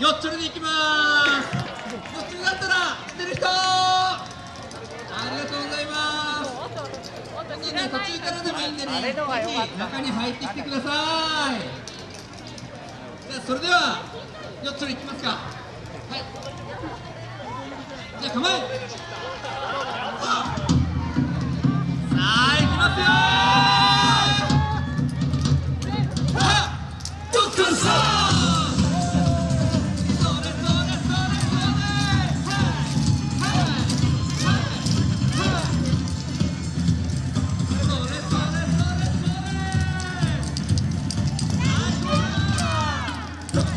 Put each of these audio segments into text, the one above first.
よっちょりでいきますよっちょりだったら知ってる人ありがとうございますね途中からでもいいんでねぜひ中に入ってきてくださいじゃあそれではよっちょりいきます。かはいじゃあ構え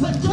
さ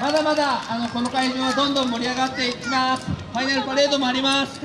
まだまだ、あの、この会場はどんどん盛り上がっていきます。ファイナルパレードもあります。